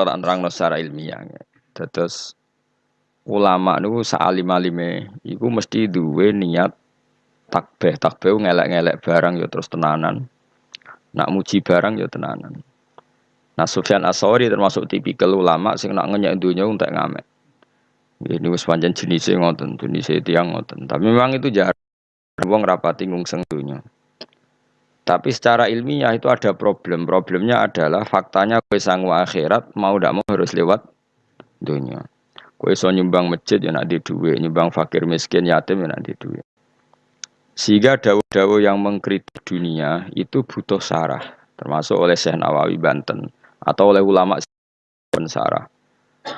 tak terang secara ilmiah. Terus ulama niku saalim-alime iku mesti duwe niat takbih. Takbih ngelek-ngelek barang ya terus tenanan. Nak muji barang ya tenanan. Nah Sufyan Asori termasuk tipikal ulama sing nak ngenyek dunia untuk ngamek. Ini wis pancen jenisnya ngoten, jenisnya tiang ngoten. Tapi memang itu jarang wong rapati ngungseng dunia. Tapi secara ilmiah itu ada problem. Problemnya adalah faktanya kue sanggup akhirat mau tidak mau harus lewat dunia. Kue so nyumbang masjid ya nak di duit, nyumbang fakir miskin yatim ya nak di duit. Sehingga dawu-dawu yang mengkritik dunia itu butuh sarah, termasuk oleh Syekh Nawawi Banten atau oleh ulama sarah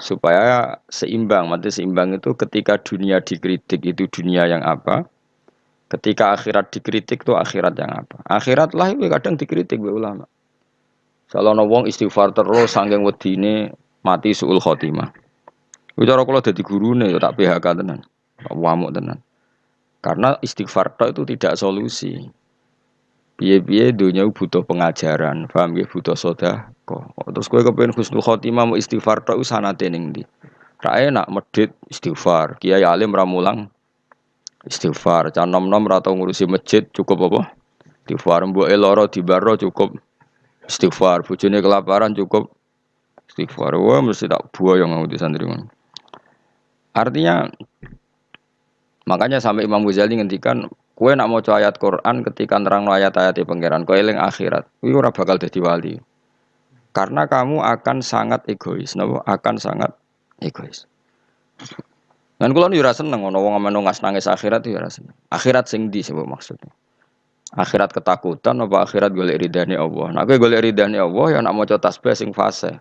supaya seimbang. Mati seimbang itu ketika dunia dikritik itu dunia yang apa? Ketika akhirat dikritik itu akhirat yang apa? Akhirat lah itu kadang dikritik oleh ulama. Kalau wong istighfar terus sanggeng wedine mati suul khotimah. Bicara kalau jadi guru nih, ya tak PHK tenan, wamuk tenan. Karena istighfar itu tidak solusi. Biye-biye dunia butuh pengajaran, paham ya butuh soda kok. Terus gue kepengen husnul khotimah mau istighfar tok sanate ning ndi. Ra enak medit istighfar, kiai alim ramulang istighfar, can nom-nom ra ngurusi masjid cukup apa? Istighfar. Mbok eloro dibaro cukup. Istighfar, bojone kelaparan cukup. Istighfar. Wah mesti tak buaya yang di santri Artinya makanya sampai Imam Ghazali ngendikan Kue nak mau ayat Quran ketika nerang ayat-ayat di pangeran, kue eling akhirat, kue ora bakal jadi wali. Karena kamu akan sangat egois, nabo akan sangat egois. Dan kalau nih rasa seneng, ngono wong ameno ngas nangis akhirat itu rasa seneng. Akhirat sing di sebab maksudnya. Akhirat ketakutan apa akhirat golek ridhani Allah. Nah gue golek ridhani Allah ya nak mau tasbih sing fase.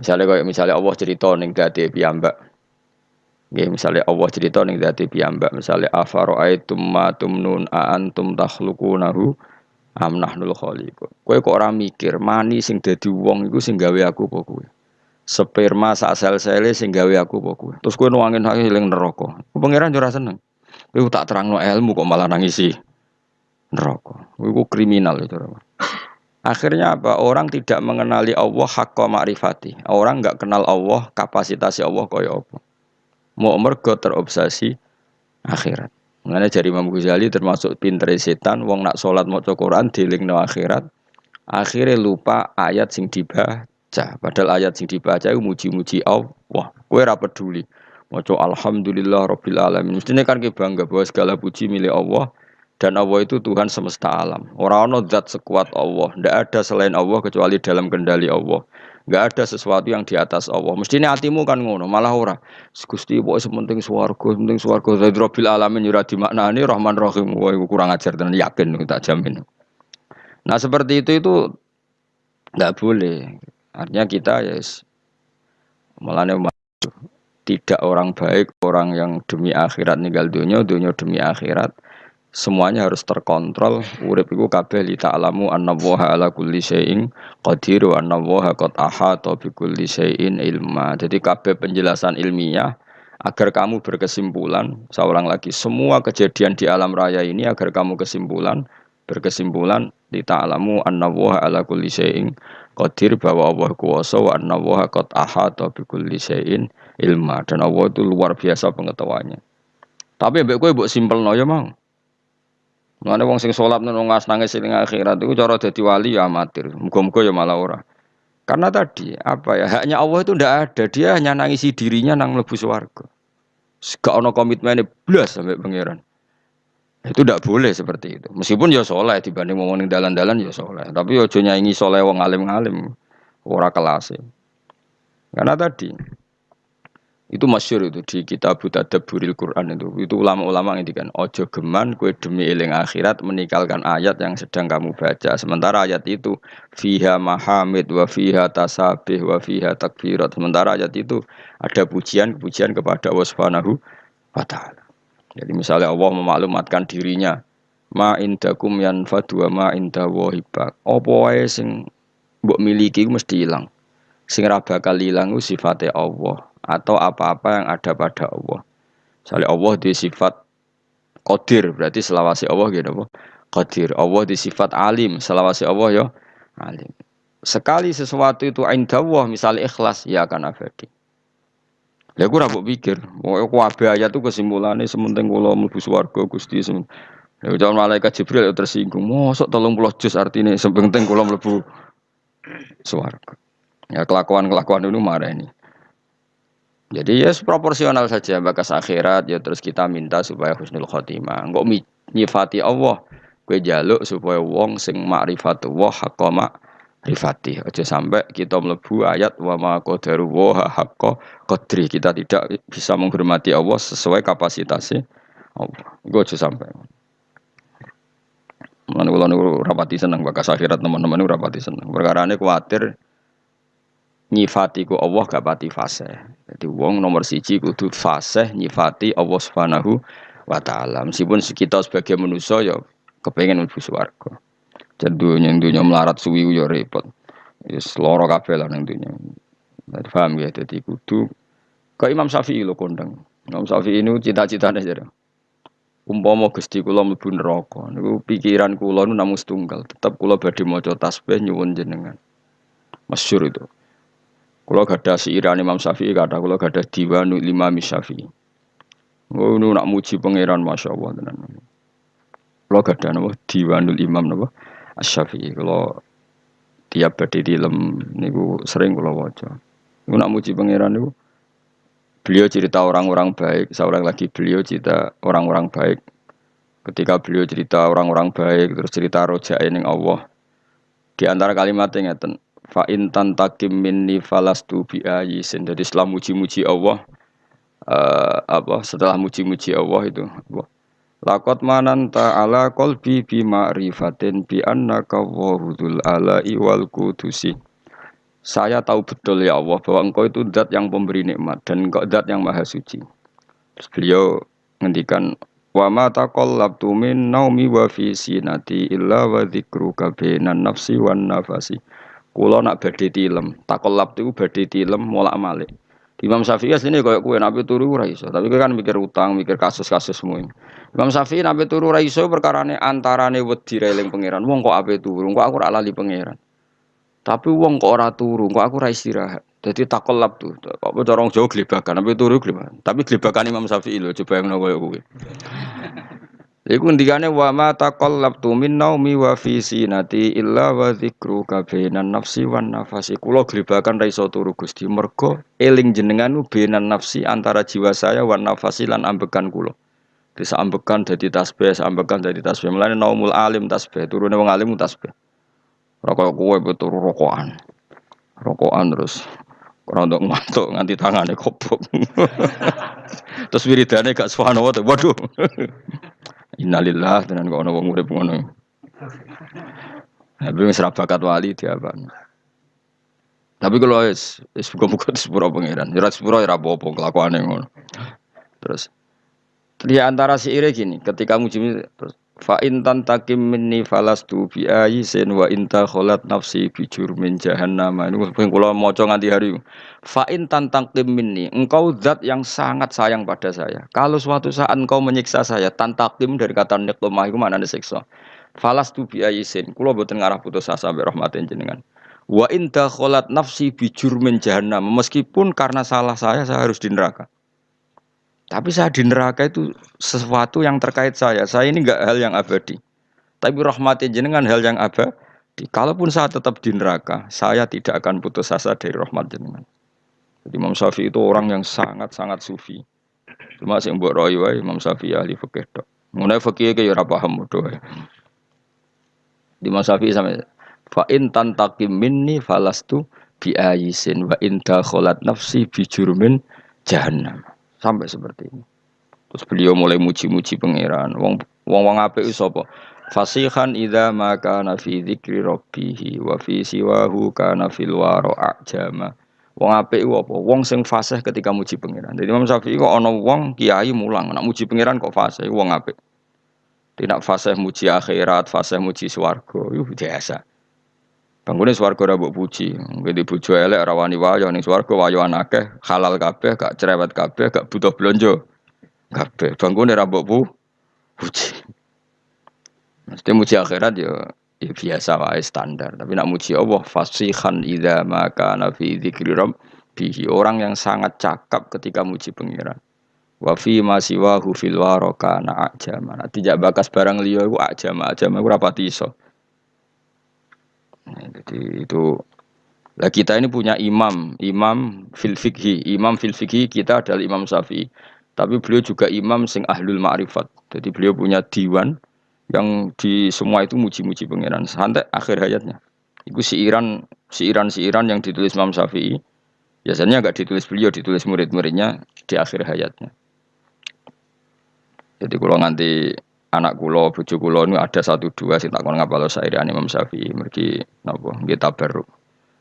Misalnya kayak misalnya Allah cerita ning dadi piyambak. Nggih misalnya Allah cerita ning dadi piyambak misalnya afara'aitum ma tumnun a antum takhluqunahu am nahnul khaliqun. Kowe kok ora mikir mani sing dadi wong iku sing gawe aku kowe? Sperma sak sel-sele sing gawe aku apa kowe? Terus kowe nuangin hak eling neraka. Pangeran ora seneng. Kowe tak terangno ilmu kok malah nangisi neraka. Kowe kriminal itu. Akhirnya apa? Orang tidak mengenali Allah hakka ma'rifati. Orang nggak kenal Allah, kapasitas Allah kaya apa mau mergo terobsesi akhirat. Mengenai jari Imam Ghazali termasuk pinter setan, wong nak sholat mau Quran diling no akhirat, akhirnya lupa ayat sing dibaca. Padahal ayat sing dibaca itu muji-muji Allah. Kue ra peduli. Mau Alhamdulillah Rabbil Alamin. Mestinya kan kita bangga bahwa segala puji milik Allah dan Allah itu Tuhan semesta alam. Orang-orang zat sekuat Allah. Tidak ada selain Allah kecuali dalam kendali Allah. Gak ada sesuatu yang di atas Allah. Mestinya hatimu kan ngono, malah ora. Gusti pokoknya sementing swarga, sementing swarga. Dari Rabbil Alamin yura ini Rahman Rahim. Wah, kurang ajar dan yakin tak jamin. Nah seperti itu itu nggak boleh. Artinya kita ya yes, malah tidak orang baik, orang yang demi akhirat meninggal dunia, dunia demi akhirat semuanya harus terkontrol. Urip iku kabeh li ta'lamu anna waha ala kulli syai'in qadir wa anna waha qad ahata bi kulli syai'in ilma. Jadi kabeh penjelasan ilmiah agar kamu berkesimpulan seorang lagi semua kejadian di alam raya ini agar kamu kesimpulan berkesimpulan li ta'lamu anna waha ala kulli syai'in qadir bahwa Allah kuasa wa anna waha qad ahata bi kulli syai'in ilma dan Allah itu luar biasa pengetahuannya tapi mbek kowe mbok simpelno ya mau Mana wong sing sholat nang ngas nangis ning akhirat itu cara dadi wali ya amatir. Muga-muga ya malah ora. Karena tadi apa ya haknya Allah itu ndak ada. Dia hanya nangisi dirinya nang mlebu swarga. Gak ono komitmennya blas sampai pangeran. Itu tidak boleh seperti itu. Meskipun ya soleh dibanding ngomongin dalan-dalan ya soleh. Tapi ya ojo nyanyi soleh wong alim-alim. Ora kelas. Karena tadi itu masyur itu di kitab Tadabburil Quran itu. Itu ulama-ulama kan ojo geman kue demi eling akhirat meninggalkan ayat yang sedang kamu baca. Sementara ayat itu fiha mahamid wa fiha tasabih wa fiha takbirat. Sementara ayat itu ada pujian-pujian kepada Allah Subhanahu wa taala. Jadi misalnya Allah memaklumatkan dirinya ma indakum yanfadu wa ma inda wahibak. Apa wae sing mbok miliki mesti hilang. Sing ra bakal ilang sifatnya Allah atau apa-apa yang ada pada Allah. Misalnya Allah di sifat Qadir, berarti selawasi Allah gitu apa? Qadir. Allah di sifat alim, selawasi Allah ya alim. sekali sesuatu itu indawah misalnya ikhlas ya akan abadi. Ya aku rabuk pikir, mau aku abe ayat itu kesimpulannya sementing kalau mlebu swarga Gusti semen. Ya jangan malaikat Jibril ya tersinggung. Mosok tolong puluh juz artinya sementing kalau mlebu swarga. Ya kelakuan-kelakuan itu marah ini. Jadi ya proporsional saja bakas akhirat ya terus kita minta supaya husnul khotimah. Enggak nyifati Allah, gue jaluk supaya wong sing ma'rifatullah haqqo rifati aja sampai kita melebu ayat wa ma qadaru wa haqqa qadri kita tidak bisa menghormati Allah sesuai kapasitasnya Allah gue aja sampai Mana kula niku rapati seneng bakas akhirat teman-teman niku rapati seneng. Perkara ini khawatir nyifati ku Allah gak pati fase. Jadi wong nomor siji kudu fase nyifati Allah Subhanahu wa taala. Meskipun kita sebagai manusia ya kepengen mlebu swarga. Yang dunia melarat suwi yo repot. Yes, loro kabeh lah nang dunia. Paham ya, jadi kudu ke Imam Syafi'i lo kondang. Imam Syafi'i ini cita-citanya jadi. Umpama Gusti kula mlebu neraka, niku pikiran kula nu namung tetap kula badhe maca tasbih nyuwun jenengan. Masyhur itu. Kula gadah siiran Imam Syafi'i kata kula gadah diwanu lima Syafi'i. Oh, nu nak muji pangeran Masya Allah tenan. Kula gadah napa diwanul Imam napa Asy-Syafi'i kalau tiap badhe dilem niku sering kula waca. Niku nak muji pangeran niku beliau cerita orang-orang baik, seorang lagi beliau cerita orang-orang baik. Ketika beliau cerita orang-orang baik, terus cerita roja ning Allah. Di antara kalimat yang ngeten, fa in tantakim minni falastu bi ayisin. Jadi setelah muji-muji Allah uh, apa setelah muji-muji Allah itu Allah Lakot manan ta'ala kolbi bi ma'rifatin bi annaka wahudul ala iwal kudusi. Saya tahu betul ya Allah bahwa engkau itu zat yang pemberi nikmat dan engkau zat yang maha suci. Terus beliau ngendikan wa ma taqallabtu min naumi wa fi sinati illa wa dzikruka bainan nafsi wan nafasi. Kula nak badhe tilem, taqallab itu badhe tilem molak-malik. Imam Syafi'i aslinya kayak kue nabi turu ora iso, tapi kan mikir utang, mikir kasus-kasus semua. Imam Syafi'i nabi turu ora iso perkarane antarane wedi reling pangeran. Wong kok ape turu, kok aku ora lali pangeran. Tapi wong kok ora turu, kok aku ora istirahat. Jadi takolab tuh, apa corong jauh gelibakan, nabi turu gelibakan. Tapi gelibakan Imam Syafi'i loh, coba yang koyo kowe. Iku ngendikane wa ma taqallabtu min naumi wa fi sinati illa wa dzikru kabainan nafsi wan nafasi. Kula glebakan ra iso turu Gusti mergo eling jenengan benan nafsi antara jiwa saya wan nafasi lan ambekan kula. Bisa ambekan dadi tasbih, ambekan dadi tasbih. Mulane naumul alim tasbih, turune wong alim tasbih. Ora koyo kowe turu rokokan. Rokokan terus ora ndok ngantuk nganti tangane kopok. terus wiridane gak subhanallah. Waduh. Innalillah tenan kok ana wong urip ngono. Tapi wis bakat wali apa? Tapi kalau es es buka-buka di sepuro pangeran, jelas sepuro ya apa kelakuan yang ngono. Terus di antara si ire gini, ketika muji terus Fa in tantakim minni falastu bi ayisin wa inta kholat nafsi bi jurmin jahannam. Ini kula maca nganti hari. Fa in tantakim minni, engkau zat yang sangat sayang pada saya. Kalau suatu saat engkau menyiksa saya, tantakim dari kata niqmah iku mana siksa. Falastu bi ayisin, kula boten ngarah putus asa mbek rahmatin jenengan. Wa inta kholat nafsi bi jurmin jahannam. Meskipun karena salah saya saya harus di neraka. Tapi saya di neraka itu sesuatu yang terkait saya. Saya ini enggak hal yang abadi. Tapi rahmati jenengan hal yang abadi. Kalaupun saya tetap di neraka, saya tidak akan putus asa dari rahmat jenengan. Jadi Imam Syafi'i itu orang yang sangat-sangat sufi. Cuma sing mbok roy wae Imam Syafi'i ahli fikih tok. Mengenai fikih ke ya ora paham. Di Imam Syafi'i sampai fa in tantakim minni falastu bi ayisin wa in dakhalat nafsi bi jurmin jahannam. Sampai seperti ini. Terus beliau mulai muji-muji pangeran. Wong wong wong apik sapa? Fasihan idza ma kana fi dzikri rabbih wa fi siwahu kana fil waro ajama. Wong apik ku apa? Wong sing fasih ketika muji pangeran. Jadi Imam Syafi'i kok ana wong kiai mulang nak muji pangeran kok fasih wong apik. Tidak fasih muji akhirat, fasih muji swarga. Yuh biasa. Bangunnya swarga ora mbok puji. Ngene bojo elek ora wani wayo ning wayo halal kabeh, gak cerewet kabeh, gak butuh blonjo. Kabeh. Bangunnya ora mbok puji. Mesti muji akhirat ya ya biasa wae standar. Tapi nak muji Allah fasihan idza maka nafi dzikri bihi orang yang sangat cakap ketika muji pengiran. Wa fi ma siwahu fil waraka na tidak bakas barang liya iku ajama, ajama iku rapati iso. Nah, jadi itu lah kita ini punya imam, imam fil fikhi, imam fil fikhi kita adalah Imam Syafi'i. Tapi beliau juga imam sing ahlul ma'rifat. Jadi beliau punya diwan yang di semua itu muji-muji pangeran sampai akhir hayatnya. Itu siiran siiran siiran yang ditulis Imam Syafi'i. Biasanya nggak ditulis beliau, ditulis murid-muridnya di akhir hayatnya. Jadi kalau nanti anak kulo, bucu kulo ini ada satu dua sih tak ngapal saya Imam Syafi'i, mergi nopo kita baru.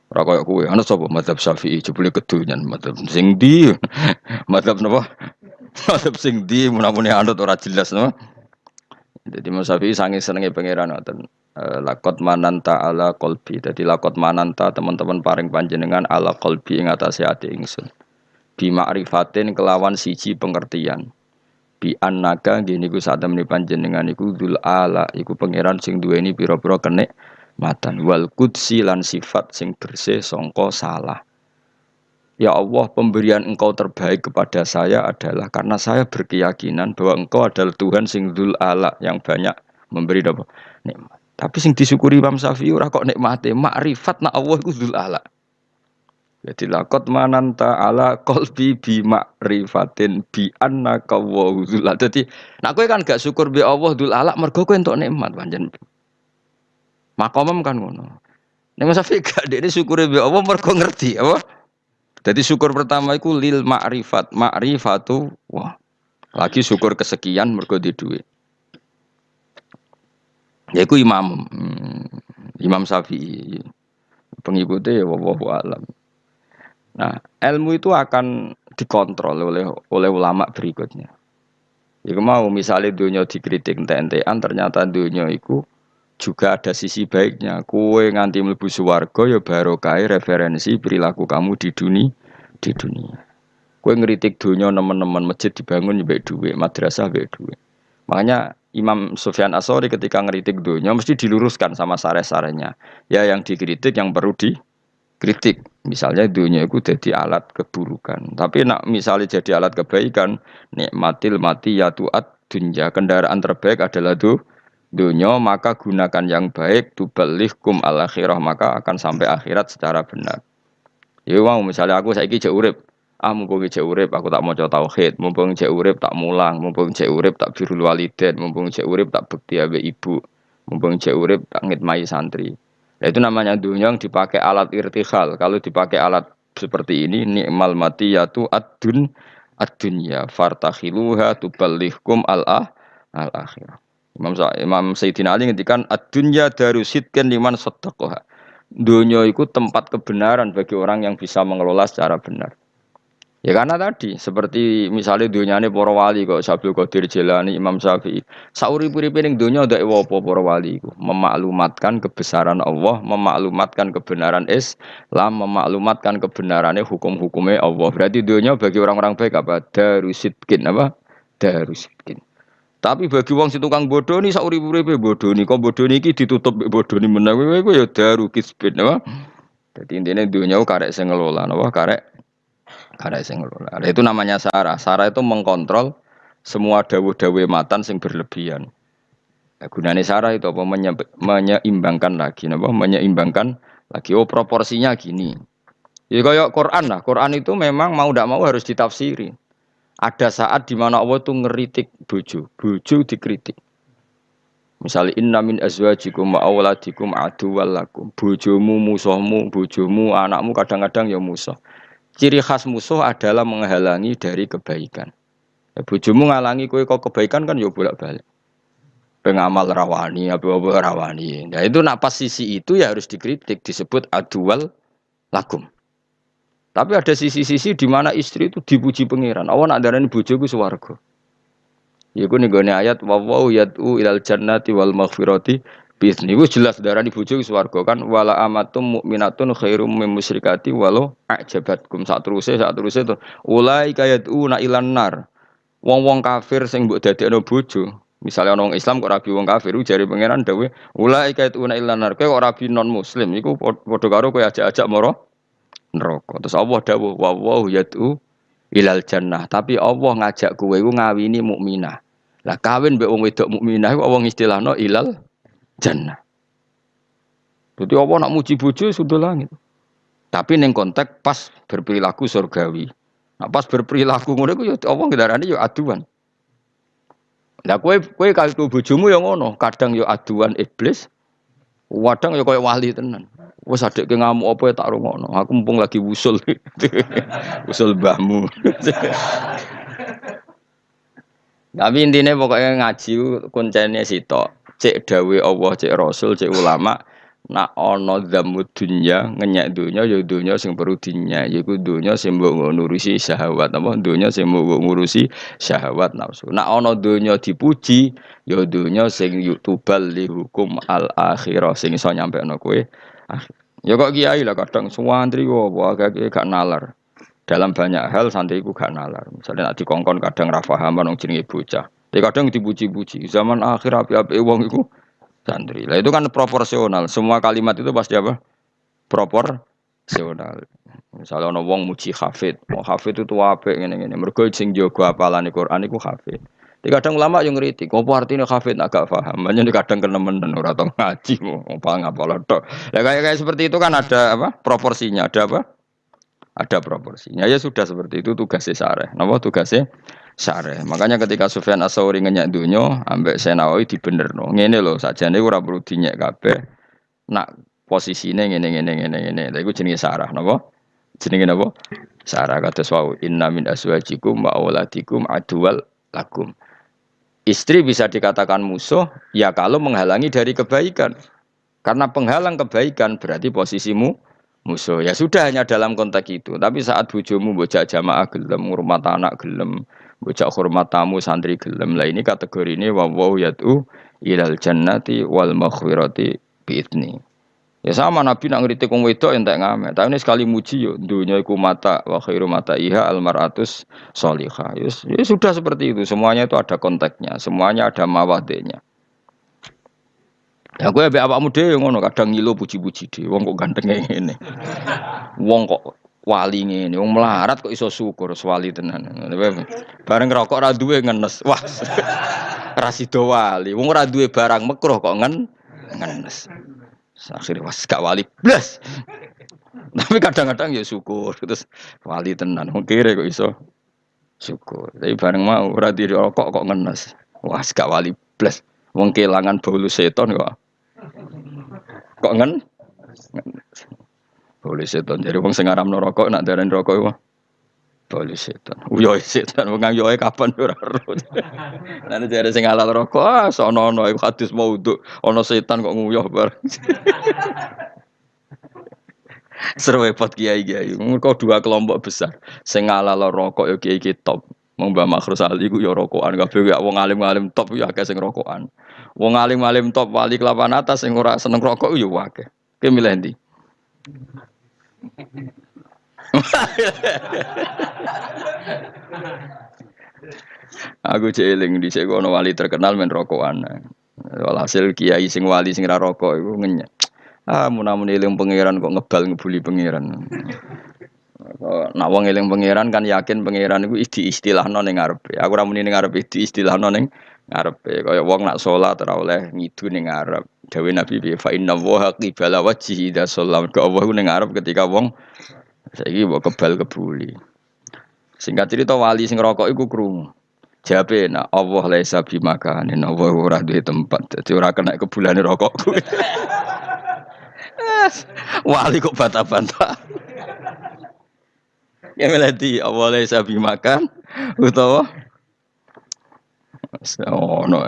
Ora koyo kowe, ana sapa madzhab Syafi'i jebule kedunyan madzhab sing ndi? madzhab napa? madzhab sing ndi mun-mune anut ora jelas napa? Jadi Imam Syafi'i sange senenge pangeran ngoten. Eh, lakot mananta ala kolbi. Jadi lakot mananta teman-teman paring panjenengan ala kolbi ing atase ati ingsun. Bi ma'rifatin kelawan siji pengertian. Bi annaka gini ku saat temen panjenengan iku dul ala iku pangeran sing duweni pira-pira kenek matan wal kudsi lan sifat sing bersih songko salah Ya Allah pemberian engkau terbaik kepada saya adalah karena saya berkeyakinan bahwa engkau adalah Tuhan sing dul ala yang banyak memberi apa nikmat. Tapi sing disyukuri Imam Syafi'i ora kok nikmate, makrifat nak Allah iku dul ala. Jadi lakot mananta ala kolbi bi makrifatin bi annaka wa ala. Jadi nak kowe kan gak syukur bi Allah dul ala mergo kowe entuk nikmat panjen Makomem kan ngono. Nek Mas Syafi'i gak ini syukure be Allah mergo ngerti apa? Jadi syukur pertama itu lil ma'rifat, ma'rifatu wah. Lagi syukur kesekian mergo di duit. Ya iku imam. Hmm, imam Syafi'i. Pengikutnya ya wallahu alam. Nah, ilmu itu akan dikontrol oleh oleh ulama berikutnya. Ya mau misalnya dunia dikritik ente-entean ternyata dunia itu juga ada sisi baiknya. Kue nganti mlebu swarga ya barokai referensi perilaku kamu di dunia di dunia. Kue ngeritik dunia teman-teman masjid dibangun ya duit, madrasah baik duit. Makanya Imam Sufyan Asori ketika ngeritik dunia mesti diluruskan sama sare-sarenya. Ya yang dikritik yang perlu dikritik. Misalnya dunia itu jadi alat keburukan. Tapi nak misalnya jadi alat kebaikan, nikmatil mati ya tuat dunia kendaraan terbaik adalah tuh dunia maka gunakan yang baik kum al akhirah maka akan sampai akhirat secara benar. Ya mau misalnya aku saiki jek urip, ah mumpung jek urip aku tak mau coba tauhid, mumpung jek urip tak mulang, mumpung jek urip tak birul walidain, mumpung jek urip tak bekti abe ibu, mumpung jek urip tak ngitmai santri. Nah, itu namanya dunia yang dipakai alat irtihal. Kalau dipakai alat seperti ini nikmal mati yaitu adun ad-dunya fartakhiluha tuballighkum al-ah al-akhirah. Imam Imam Sayyidina Ali ngendikan ad-dunya daru sidqan liman sadaqaha. Dunia itu tempat kebenaran bagi orang yang bisa mengelola secara benar. Ya karena tadi seperti misalnya dunia ini para wali kok Sabil Qadir Jilani Imam Syafi'i. Sauri puri piring dunia udah apa para wali itu memaklumatkan kebesaran Allah, memaklumatkan kebenaran Islam, memaklumatkan kebenarannya hukum-hukumnya Allah. Berarti dunia bagi orang-orang baik apa? Darusidkin apa? Darusidkin. Tapi bagi wong si tukang bodoh nih sauri uripe bodoh nih, kok bodoh nih ditutup bodoh nih menang, gue ya daru kisbin, apa? Jadi intinya dunia karek sing ngelola, apa karek karek sing ngelola. Itu namanya Sarah. Sarah itu mengkontrol semua dawuh-dawuh matan sing berlebihan. Nah, gunanya Sarah itu apa? Menye menyeimbangkan lagi, apa? Menyeimbangkan lagi. Oh proporsinya gini. Ya kayak Quran lah. Quran itu memang mau tidak mau harus ditafsiri. Ada saat di mana Allah tuh ngeritik bojo, bojo dikritik. Misalnya inna min azwajikum wa auladikum aduwwal lakum. Bojomu, musuhmu, bojomu, anakmu kadang-kadang ya musuh. Ciri khas musuh adalah menghalangi dari kebaikan. Ya, bojomu ngalangi kue kok kebaikan kan ya bolak-balik. Pengamal rawani, apa-apa rawani. Nah itu napas sisi itu ya harus dikritik, disebut adual lakum. Tapi ada sisi-sisi di mana istri itu dipuji pangeran. Allah nak darani bojoku swarga. Iku nih gue ayat wawaw yatu ilal jannati wal maghfirati bisni. Gue jelas darani bojoku swarga kan wala amatum mukminatun khairum min musyrikati walau ajabatkum saat terusé saat terusé itu ulai kayat na ilan nar. Wong-wong kafir sing mbok dadekno bojo Misalnya orang Islam kok rabi wong kafir, jari pangeran dawe, ulai kait una ilanar, kau kok rabi non Muslim, iku podo karo kau ajak-ajak moro neraka. Terus Allah dawuh wa wa yatu ilal jannah, tapi Allah ngajak kowe iku ngawini mukminah. Lah kawin mbek wong wedok mukminah iku Allah istilahno ilal jannah. Jadi Allah nak muji bojo sudah langit. Tapi neng konteks pas berperilaku surgawi. Nah, pas berperilaku ngono iku ya Allah ngendarani ya aduan. Lah kowe kowe kalau bojomu yang ngono, kadang ya aduan iblis, kadang ya koyo wali tenan. Wes adek ke ngamuk apa ya tak rungokno. Aku mumpung lagi wusul. wusul mbahmu. Tapi intinya pokoknya ngaji kuncinya sitok. Cek dawe Allah, cek Rasul, cek ulama, nak ana dzamu dunya ngenyek dunya ya dunya sing perlu dinya yaiku dunya sing mbok ngurusi syahwat. Apa? Dunya sing mbok ngurusi syahwat nafsu. Nak ana dunya dipuji ya dunya sing yutubal li hukum al akhirah sing iso nyampekno kowe. Ya kok kiai lah kadang. Suwantri kok agak gak nalar dalam banyak hal santri ku gak nalar misalnya nak dikongkon kadang ra paham nang jenenge bocah tapi kadang dipuji-puji zaman akhir api-api wong iku santri. Lah itu kan proporsional. Semua kalimat itu pasti apa? Proporsional. Misalnya ono wong muji hafid, mau hafid itu apik ngene-ngene. Mergo sing jaga apalane Quran iku hafid. Di kadang ulama yang ngeritik, apa artinya hafid agak paham. Di kadang kenemen ora tau ngaji, mau apa ngapal tok. Ya kayak kayak seperti itu kan ada apa? Proporsinya, ada apa? Ada proporsinya. Ya sudah seperti itu tugasnya sare. Napa tugasnya? syareh. Makanya ketika Sufyan As-Sauri ngenyak dunyo, ambek Senawi no. Ngene loh, sajane ora perlu dinyek kabeh. Nak posisine ngene ngene ngene ngene. Lha iku jenenge sarah napa? Jenenge napa? Sarah kata wau inna min aswajikum wa auladikum adual lakum. Istri bisa dikatakan musuh ya kalau menghalangi dari kebaikan. Karena penghalang kebaikan berarti posisimu musuh. Ya sudah hanya dalam konteks itu. Tapi saat bujumu bocah jamaah gelem, ngurmat anak gelem, bocah hormat tamu santri gelem lah ini kategori ini wa yatu ilal jannati wal maghfirati bi'idni ya sama nabi nak ngritik wong wedok entek ngame tapi ini sekali muji yo dunia iku mata wa khairu mata iha al maratus solihah ya, ya sudah seperti itu. Semuanya itu ada konteksnya. Semuanya ada mawadenya Ya gue be awakmu dhewe ngono kadang ngilo puji-puji dhewe wong kok ganteng ngene. Wong kok wali ngene wong melarat kok iso syukur wali tenan. Bareng rokok ra duwe ngenes. Wah ra sida wali. Wong ora barang mekruh kok ngen ngenes. Akhirnya was gak wali blas. Tapi kadang-kadang ya syukur terus wali tenan. Wong kire kok iso syukur. Tapi bareng mau ora rokok kok ngenes. Wah gak wali blas. Wong kelangan bolu seton kok kok ngen boleh setan. Jadi wong sing aram rokok nak darani rokok iku boleh setan. Uyo setan wong kapan ora ro. Nanti jare sing halal rokok ah sono ono iku hadis maudhu. Ono setan kok nguyuh bareng. Seru repot kiai kiai. Kau dua kelompok besar. Sing halal rokok yo kiai top. Wong Mbah Makhrus Ali ku yo rokokan kabeh ya wong alim-alim top yo akeh sing rokokan. Wong alim-alim top wali kelapan atas sing ora seneng rokok yo akeh. Ki milih ndi? Aku jeeling di sekono wali terkenal men rokokan. Walhasil kiai sing wali sing ra rokok iku ngenyek. Ah munamun eling pangeran kok ngebal ngebuli pangeran. Nak wong eling pangeran kan yakin pangeran iku isti istilahno ning ngarepe. Aku ora muni ning ngarepe di istilahno ning wong nak salat ora oleh ngidu ning ngarep. Dawe Nabi bi fa inna wa qibala wajhi idza sallam. Ke Allah ning ngarep ketika wong saiki mbok kebal kebuli. Singkat cerita wali sing rokok iku krungu. Jabe nak Allah laisa bi makanin Allah ora duwe tempat. Dadi ora kena kebulane rokok wali kok bata-bata. Ya melati Allah laisa bi makan utawa Oh no.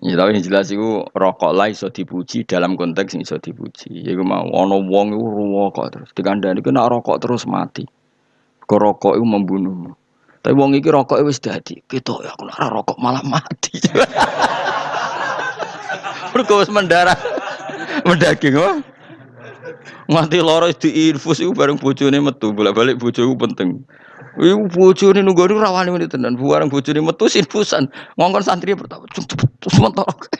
Ya tapi yang jelas itu rokok lah iso dipuji dalam konteks yang iso dipuji. Ya mau ono wong itu rokok terus dikandani kena rokok terus mati. Kok rokok itu membunuh. Tapi wong iki rokok wis dadi. Kita ya aku nak rokok malah mati. Mergo mendarah. Mendaging wah. Mati loro infus itu bareng bojone metu, bolak-balik bojoku penting. Iku bojone nunggu niku rawani menit tenan. Buareng bojone metu infusan. Ngongkon santri pertama cepet terus mentok.